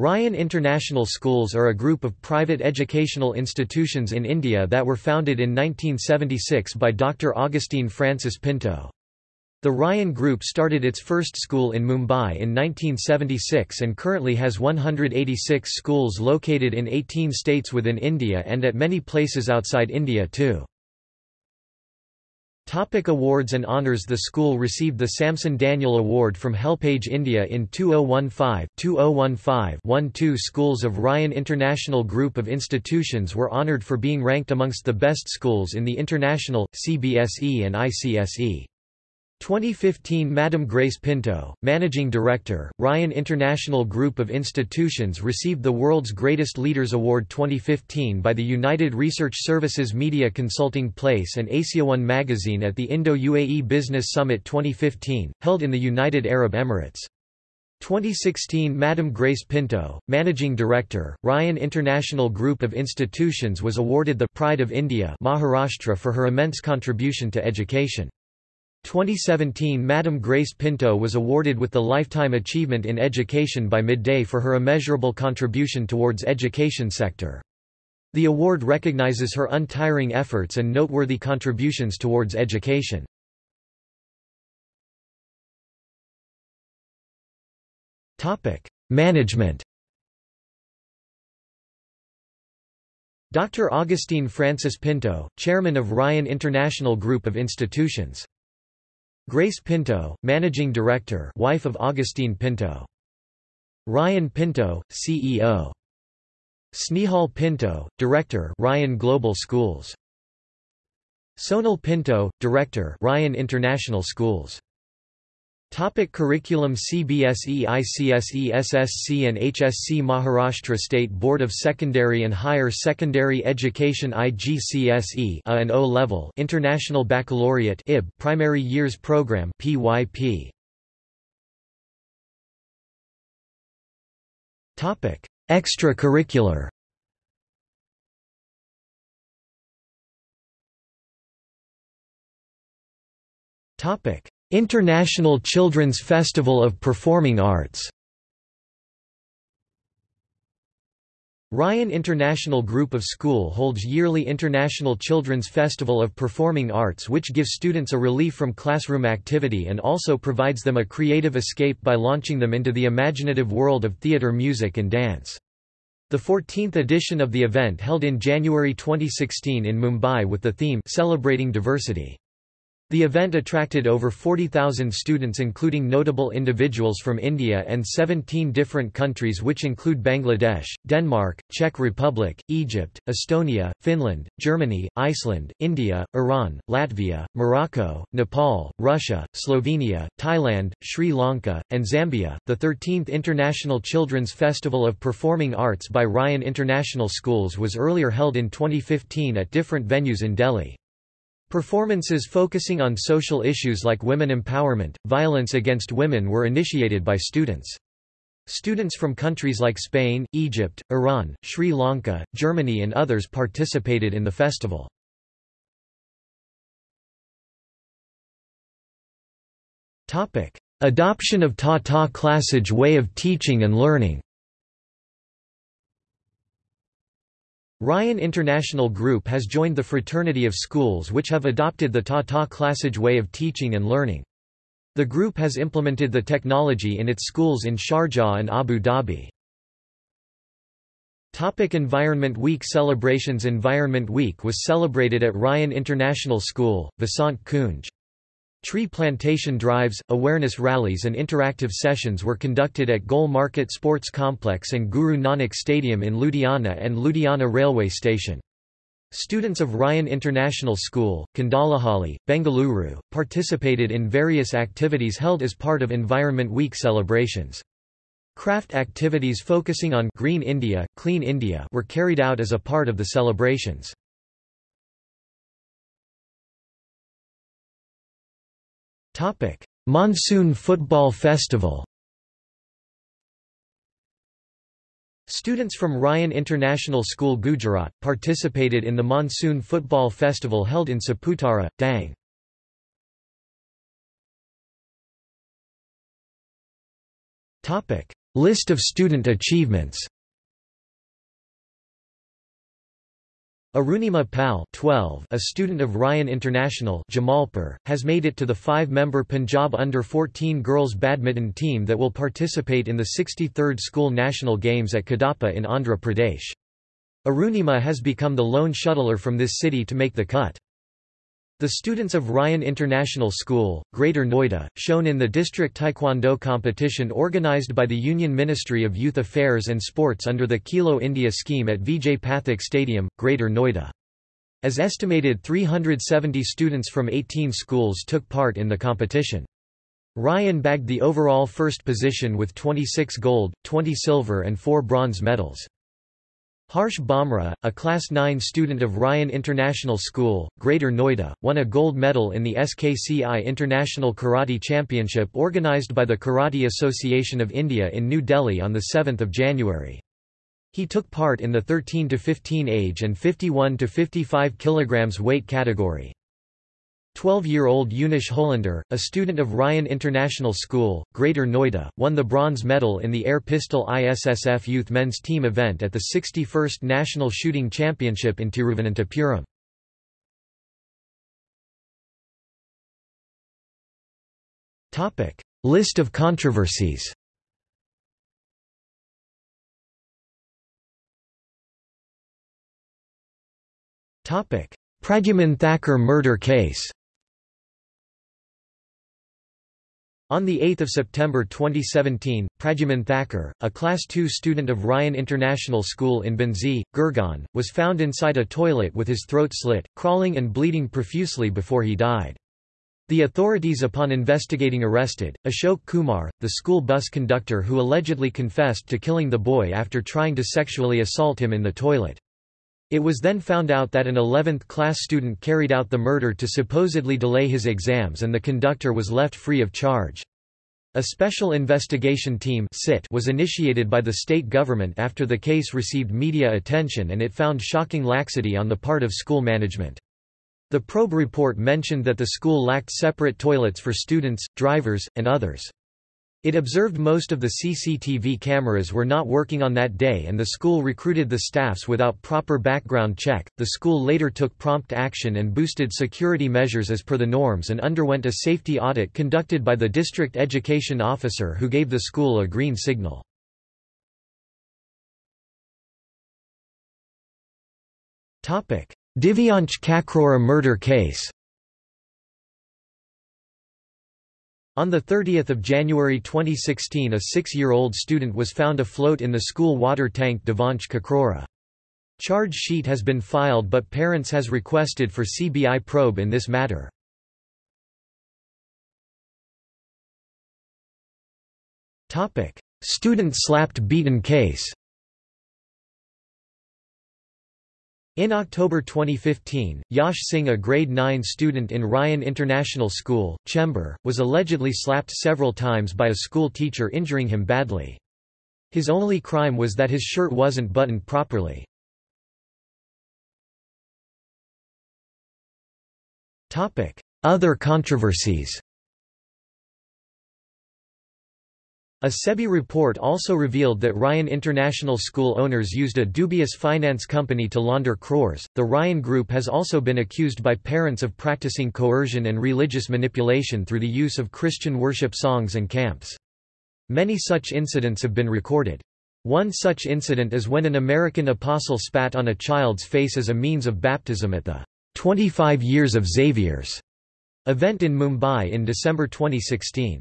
Ryan International Schools are a group of private educational institutions in India that were founded in 1976 by Dr. Augustine Francis Pinto. The Ryan Group started its first school in Mumbai in 1976 and currently has 186 schools located in 18 states within India and at many places outside India too. Topic awards and honours The school received the Samson Daniel Award from Helpage India in 2015 2015 One two schools of Ryan International Group of Institutions were honoured for being ranked amongst the best schools in the international, CBSE and ICSE. 2015 Madam Grace Pinto, Managing Director, Ryan International Group of Institutions received the World's Greatest Leaders Award 2015 by the United Research Services Media Consulting Place and Asiaone magazine at the Indo-UAE Business Summit 2015, held in the United Arab Emirates. 2016 Madam Grace Pinto, Managing Director, Ryan International Group of Institutions was awarded the Pride of India Maharashtra for her immense contribution to education. 2017 Madam Grace Pinto was awarded with the Lifetime Achievement in Education by Midday for her immeasurable contribution towards education sector. The award recognizes her untiring efforts and noteworthy contributions towards education. Management Dr. Augustine Francis Pinto, Chairman of Ryan International Group of Institutions Grace Pinto, Managing Director wife of Augustine Pinto. Ryan Pinto, CEO. Snehal Pinto, Director Ryan Global Schools. Sonal Pinto, Director Ryan International Schools. Topic curriculum CBSE ICSE SSC and HSC Maharashtra State Board of Secondary and Higher Secondary Education IGCSE A and O level International Baccalaureate IB Primary Years Program PYP Topic Extracurricular. Topic International Children's Festival of Performing Arts Ryan International Group of School holds yearly International Children's Festival of Performing Arts which gives students a relief from classroom activity and also provides them a creative escape by launching them into the imaginative world of theatre music and dance. The 14th edition of the event held in January 2016 in Mumbai with the theme Celebrating Diversity. The event attracted over 40,000 students including notable individuals from India and 17 different countries which include Bangladesh, Denmark, Czech Republic, Egypt, Estonia, Finland, Germany, Iceland, India, Iran, Latvia, Morocco, Nepal, Russia, Slovenia, Thailand, Sri Lanka, and Zambia. The 13th International Children's Festival of Performing Arts by Ryan International Schools was earlier held in 2015 at different venues in Delhi. Performances focusing on social issues like women empowerment, violence against women were initiated by students. Students from countries like Spain, Egypt, Iran, Sri Lanka, Germany and others participated in the festival. Adoption of Tata ClassEdge way of teaching and learning Ryan International Group has joined the fraternity of schools which have adopted the Tata ClassEdge way of teaching and learning. The group has implemented the technology in its schools in Sharjah and Abu Dhabi. Topic Environment Week celebrations Environment Week was celebrated at Ryan International School, Vasant Kunj. Tree plantation drives, awareness rallies and interactive sessions were conducted at Gol Market Sports Complex and Guru Nanak Stadium in Ludhiana and Ludhiana Railway Station. Students of Ryan International School, Kundalahalli, Bengaluru, participated in various activities held as part of Environment Week celebrations. Craft activities focusing on Green India, Clean India were carried out as a part of the celebrations. Monsoon Football Festival. Students from Ryan International School Gujarat participated in the Monsoon Football Festival held in Saputara, Dang. List of student achievements Arunima Pal 12, a student of Ryan International Jamalpur, has made it to the five-member Punjab under-14 girls badminton team that will participate in the 63rd School National Games at Kadapa in Andhra Pradesh. Arunima has become the lone shuttler from this city to make the cut. The students of Ryan International School, Greater Noida, shown in the district taekwondo competition organized by the Union Ministry of Youth Affairs and Sports under the Khelo India scheme at Vijay Pathak Stadium, Greater Noida. As estimated 370 students from 18 schools took part in the competition. Ryan bagged the overall first position with 26 gold, 20 silver and 4 bronze medals. Harsh Bhamra, a Class 9 student of Ryan International School, Greater Noida, won a gold medal in the SKCI International Karate Championship organized by the Karate Association of India in New Delhi on 7 January. He took part in the 13–15 age and 51–55 kg weight category. 12-year-old Eunice Hollander, a student of Ryan International School, Greater Noida, won the bronze medal in the air pistol ISSF youth men's team event at the 61st National Shooting Championship in Tiruvananthapuram. List of controversies Topic: Pradyuman Thakur murder case On 8 September 2017, Pradyuman Thakur, a Class II student of Ryan International School in Bhondsi, Gurgaon, was found inside a toilet with his throat slit, crawling and bleeding profusely before he died. The authorities upon investigating arrested, Ashok Kumar, the school bus conductor who allegedly confessed to killing the boy after trying to sexually assault him in the toilet. It was then found out that an 11th class student carried out the murder to supposedly delay his exams and the conductor was left free of charge. A special investigation team was initiated by the state government after the case received media attention and it found shocking laxity on the part of school management. The probe report mentioned that the school lacked separate toilets for students, drivers, and others. It observed most of the CCTV cameras were not working on that day and the school recruited the staffs without proper background check. The school later took prompt action and boosted security measures as per the norms and underwent a safety audit conducted by the district education officer who gave the school a green signal. Divyansh Kakrora murder case On 30 January 2016 a six-year-old student was found afloat in the school water tank Devansh Kakrora. Charge sheet has been filed but parents has requested for CBI probe in this matter. Student slapped beaten case In October 2015, Yash Singh a grade 9 student in Ryan International School, Chembur, was allegedly slapped several times by a school teacher injuring him badly. His only crime was that his shirt wasn't buttoned properly. Other controversies A SEBI report also revealed that Ryan International School owners used a dubious finance company to launder crores. The Ryan Group has also been accused by parents of practicing coercion and religious manipulation through the use of Christian worship songs and camps. Many such incidents have been recorded. One such incident is when an American apostle spat on a child's face as a means of baptism at the 25 Years of Xavier's event in Mumbai in December 2016.